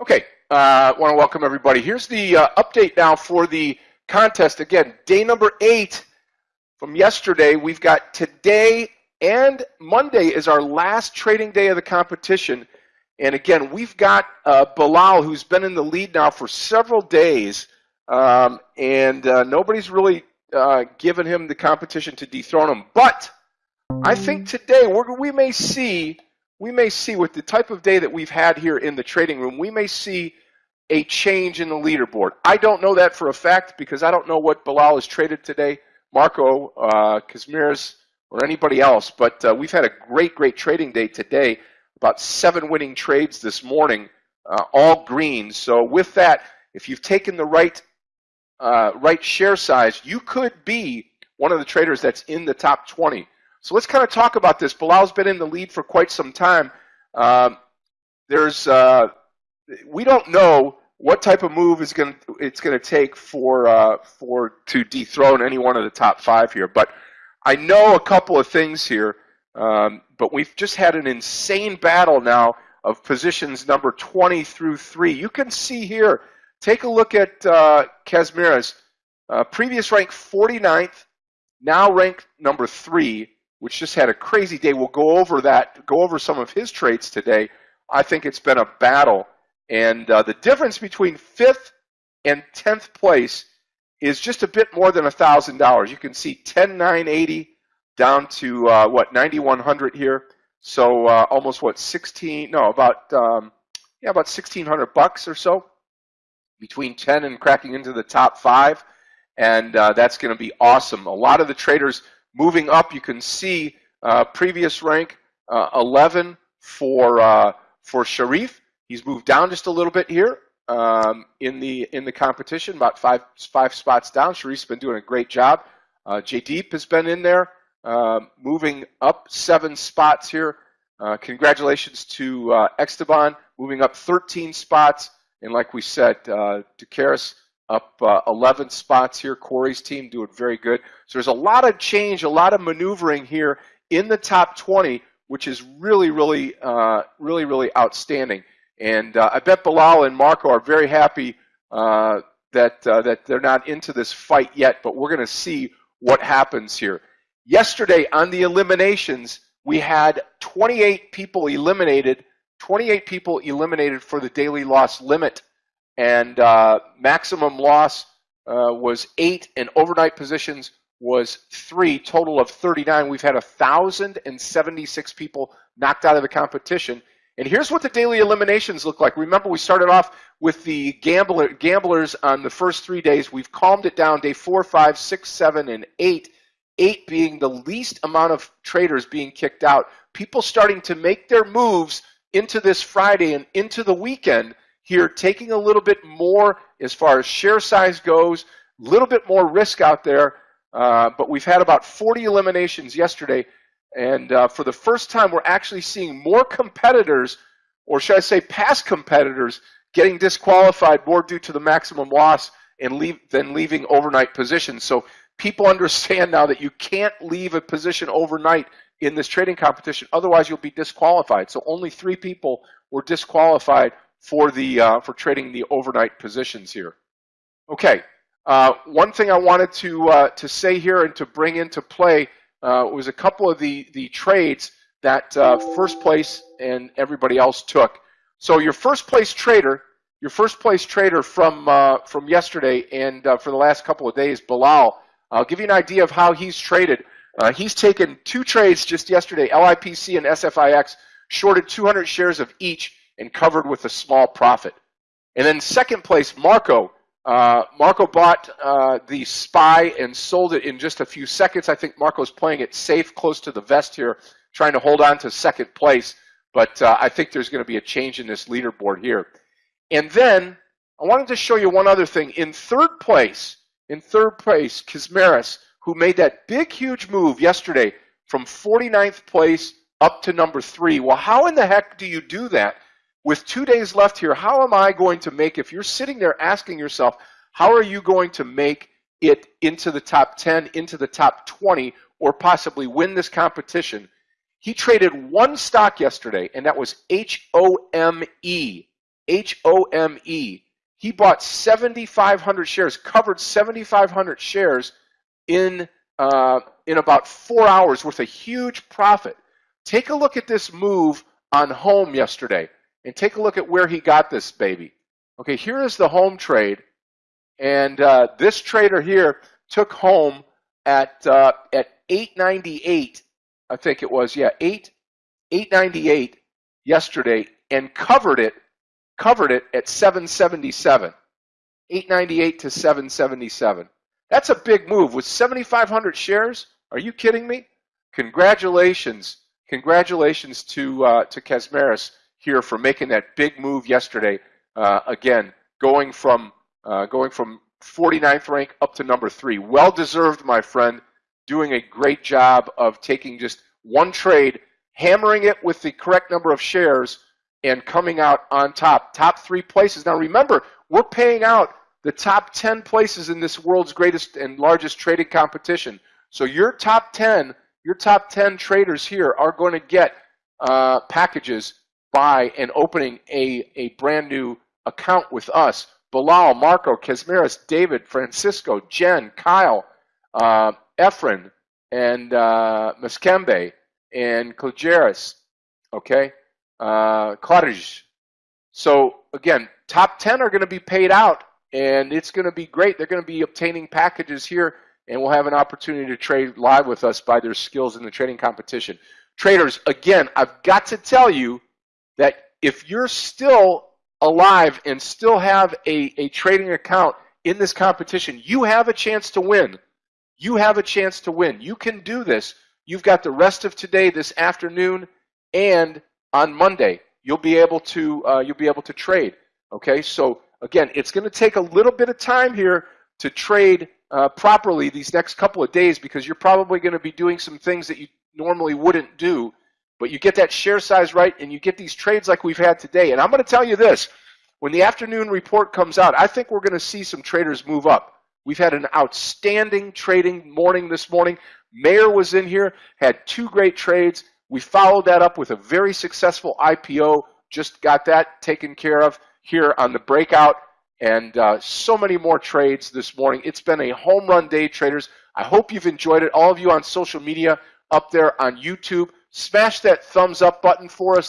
Okay, I uh, want to welcome everybody. Here's the uh, update now for the contest. Again, day number eight from yesterday. We've got today and Monday is our last trading day of the competition. And again, we've got uh, Bilal, who's been in the lead now for several days, um, and uh, nobody's really uh, given him the competition to dethrone him. But I think today we may see we may see with the type of day that we've had here in the trading room, we may see a change in the leaderboard. I don't know that for a fact because I don't know what Bilal has traded today, Marco, uh, Kazimierz, or anybody else. But uh, we've had a great, great trading day today. About seven winning trades this morning, uh, all green. So with that, if you've taken the right uh, right share size, you could be one of the traders that's in the top 20. So let's kind of talk about this. Bilal's been in the lead for quite some time. Um, there's, uh, we don't know what type of move is going it's going to take for uh, for to dethrone any one of the top five here. But I know a couple of things here. Um, but we've just had an insane battle now of positions number 20 through 3. You can see here, take a look at uh, Kazimierz. Uh, previous rank 49th, now ranked number 3 which just had a crazy day. We'll go over that, go over some of his traits today. I think it's been a battle. And uh, the difference between fifth and 10th place is just a bit more than $1,000. You can see 10980 down to uh, what 9100 here. So uh, almost what 16? No, about um, yeah, about 1600 bucks or so between 10 and cracking into the top five, and uh, that's going to be awesome. A lot of the traders Moving up, you can see uh, previous rank uh, 11 for uh, for Sharif. He's moved down just a little bit here um, in the in the competition, about five five spots down. Sharif's been doing a great job. Uh, Jaydeep has been in there, uh, moving up seven spots here. Uh, congratulations to uh, Esteban, moving up 13 spots. And like we said, uh, Ducaris up uh, 11 spots here. Corey's team doing very good. So there's a lot of change, a lot of maneuvering here in the top 20, which is really, really, uh, really, really outstanding. And uh, I bet Bilal and Marco are very happy uh, that uh, that they're not into this fight yet. But we're going to see what happens here. Yesterday on the eliminations, we had 28 people eliminated. 28 people eliminated for the daily loss limit and uh, maximum loss uh, was eight, and overnight positions was three, total of 39. We've had 1,076 people knocked out of the competition. And here's what the daily eliminations look like. Remember, we started off with the gambler, gamblers on the first three days. We've calmed it down day four, five, six, seven, and eight. Eight being the least amount of traders being kicked out. People starting to make their moves into this Friday and into the weekend here taking a little bit more as far as share size goes, a little bit more risk out there. Uh, but we've had about 40 eliminations yesterday. And uh, for the first time, we're actually seeing more competitors, or should I say past competitors, getting disqualified more due to the maximum loss and leave, than leaving overnight positions. So people understand now that you can't leave a position overnight in this trading competition. Otherwise, you'll be disqualified. So only three people were disqualified for the uh, for trading the overnight positions here. Okay, uh, one thing I wanted to uh, to say here and to bring into play uh, was a couple of the the trades that uh, first place and everybody else took. So your first place trader, your first place trader from uh, from yesterday and for the last couple of days, Bilal. I'll give you an idea of how he's traded. he's taken two trades just yesterday, LIPC and SFIX, shorted 200 shares of each and covered with a small profit. And then second place, Marco. Uh, Marco bought uh, the SPY and sold it in just a few seconds. I think Marco's playing it safe, close to the vest here, trying to hold on to second place. But uh, I think there's going to be a change in this leaderboard here. And then I wanted to show you one other thing. In third place, in third place, Kazimierz, who made that big, huge move yesterday from 49th place up to number three. Well, how in the heck do you do that? With two days left here, how am I going to make, if you're sitting there asking yourself, how are you going to make it into the top 10, into the top 20, or possibly win this competition? He traded one stock yesterday, and that was H-O-M-E. H O M E. He bought 7,500 shares, covered 7,500 shares in uh, in about four hours with a huge profit. Take a look at this move on home yesterday and take a look at where he got this baby. Okay, here is the home trade. And uh, this trader here took home at uh, at 898, I think it was, yeah, 8 898 yesterday and covered it covered it at 777. 898 to 777. That's a big move with 7,500 shares. Are you kidding me? Congratulations, congratulations to uh, to Kesmaris here for making that big move yesterday. Uh, again, going from uh, going from 49th rank up to number three. Well deserved, my friend. Doing a great job of taking just one trade, hammering it with the correct number of shares, and coming out on top. Top three places. Now remember, we're paying out the top 10 places in this world's greatest and largest trading competition. So your top 10, your top 10 traders here are going to get uh, packages by and opening a, a brand new account with us. Bilal, Marco, Kesmaris, David, Francisco, Jen, Kyle, uh, Efren, and uh, Muskembe, and Klajeris, okay, uh, So again, top 10 are going to be paid out and it's going to be great. They're going to be obtaining packages here, and we'll have an opportunity to trade live with us by their skills in the trading competition. Traders, again, I've got to tell you that if you're still alive and still have a, a trading account in this competition, you have a chance to win. You have a chance to win. You can do this. You've got the rest of today, this afternoon, and on Monday. You'll be able to uh, you'll be able to trade. Okay, so Again, it's going to take a little bit of time here to trade uh, properly these next couple of days because you're probably going to be doing some things that you normally wouldn't do. But you get that share size right and you get these trades like we've had today. And I'm going to tell you this when the afternoon report comes out, I think we're going to see some traders move up. We've had an outstanding trading morning this morning. Mayer was in here, had two great trades. We followed that up with a very successful IPO, just got that taken care of here on the breakout and uh, so many more trades this morning. It's been a home run day, traders. I hope you've enjoyed it. All of you on social media up there on YouTube, smash that thumbs up button for us.